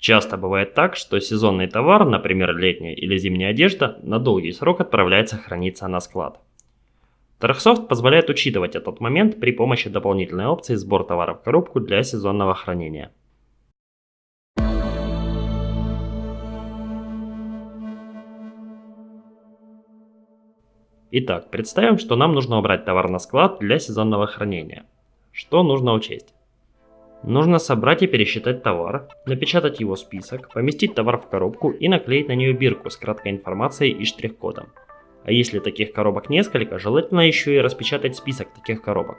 Часто бывает так, что сезонный товар, например летняя или зимняя одежда, на долгий срок отправляется храниться на склад. Торгсофт позволяет учитывать этот момент при помощи дополнительной опции сбор товара в коробку для сезонного хранения. Итак, представим, что нам нужно убрать товар на склад для сезонного хранения. Что нужно учесть? Нужно собрать и пересчитать товар, напечатать его список, поместить товар в коробку и наклеить на нее бирку с краткой информацией и штрих-кодом. А если таких коробок несколько, желательно еще и распечатать список таких коробок.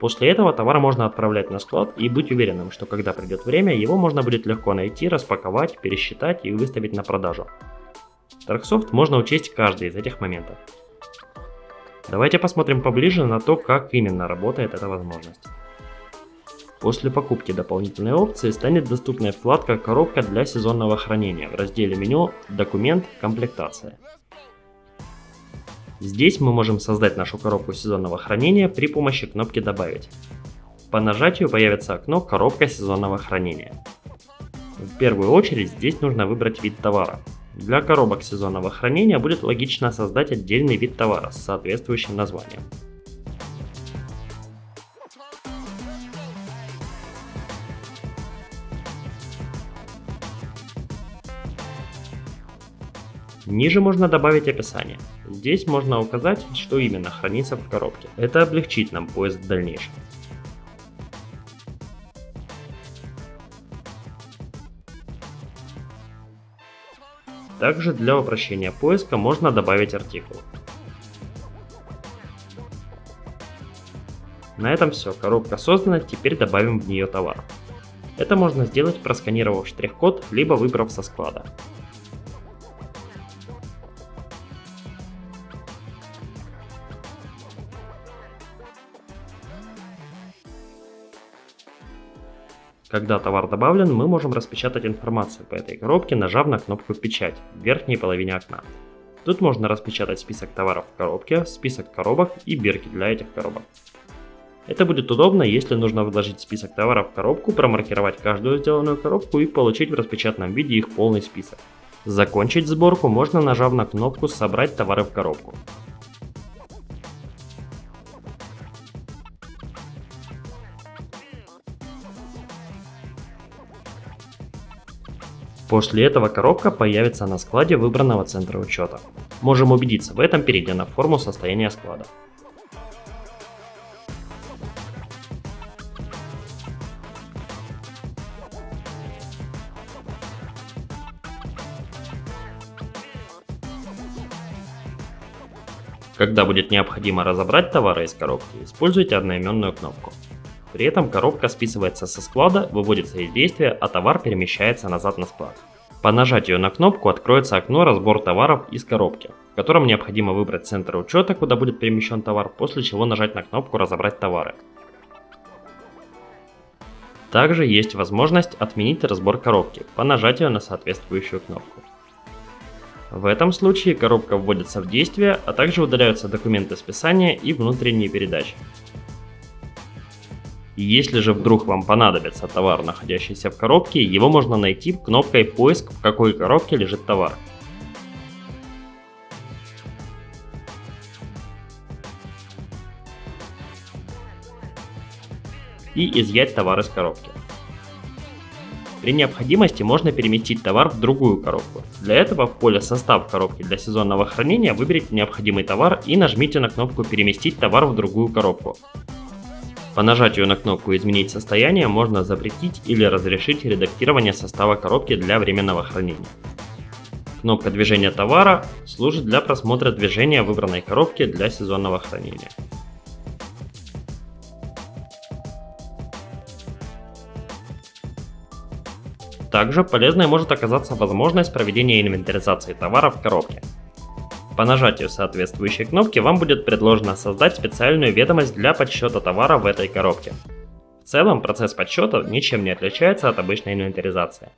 После этого товар можно отправлять на склад и быть уверенным, что когда придет время, его можно будет легко найти, распаковать, пересчитать и выставить на продажу. Darksoft можно учесть каждый из этих моментов. Давайте посмотрим поближе на то, как именно работает эта возможность. После покупки дополнительной опции станет доступна вкладка «Коробка для сезонного хранения» в разделе меню «Документ. Комплектация». Здесь мы можем создать нашу коробку сезонного хранения при помощи кнопки «Добавить». По нажатию появится окно «Коробка сезонного хранения». В первую очередь здесь нужно выбрать вид товара. Для коробок сезонного хранения будет логично создать отдельный вид товара с соответствующим названием. Ниже можно добавить описание. Здесь можно указать, что именно хранится в коробке. Это облегчит нам поиск в дальнейшем. Также для упрощения поиска можно добавить артикул. На этом все, коробка создана, теперь добавим в нее товар. Это можно сделать просканировав штрих-код, либо выбрав со склада. Когда товар добавлен, мы можем распечатать информацию по этой коробке, нажав на кнопку «Печать» в верхней половине окна. Тут можно распечатать список товаров в коробке, список коробок и бирки для этих коробок. Это будет удобно, если нужно вложить список товаров в коробку, промаркировать каждую сделанную коробку и получить в распечатанном виде их полный список. Закончить сборку можно нажав на кнопку «Собрать товары в коробку». После этого коробка появится на складе выбранного центра учета. Можем убедиться в этом, перейдя на форму состояния склада. Когда будет необходимо разобрать товары из коробки, используйте одноименную кнопку. При этом коробка списывается со склада, выводится из действия, а товар перемещается назад на склад. По нажатию на кнопку откроется окно «Разбор товаров из коробки», в котором необходимо выбрать центр учета, куда будет перемещен товар, после чего нажать на кнопку «Разобрать товары». Также есть возможность отменить разбор коробки по нажатию на соответствующую кнопку. В этом случае коробка вводится в действие, а также удаляются документы списания и внутренние передачи. Если же вдруг вам понадобится товар, находящийся в коробке, его можно найти кнопкой «Поиск», в какой коробке лежит товар. И изъять товар из коробки. При необходимости можно переместить товар в другую коробку. Для этого в поле «Состав коробки для сезонного хранения» выберите необходимый товар и нажмите на кнопку «Переместить товар в другую коробку». По нажатию на кнопку «Изменить состояние» можно запретить или разрешить редактирование состава коробки для временного хранения. Кнопка движения товара служит для просмотра движения выбранной коробки для сезонного хранения. Также полезной может оказаться возможность проведения инвентаризации товара в коробке. По нажатию соответствующей кнопки вам будет предложено создать специальную ведомость для подсчета товара в этой коробке. В целом процесс подсчета ничем не отличается от обычной инвентаризации.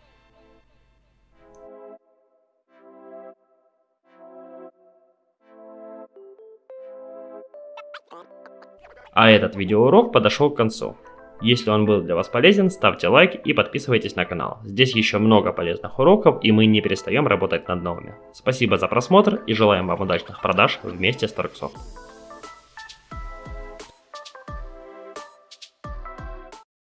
А этот видеоурок подошел к концу. Если он был для вас полезен, ставьте лайк и подписывайтесь на канал. Здесь еще много полезных уроков и мы не перестаем работать над новыми. Спасибо за просмотр и желаем вам удачных продаж вместе с Торксофт.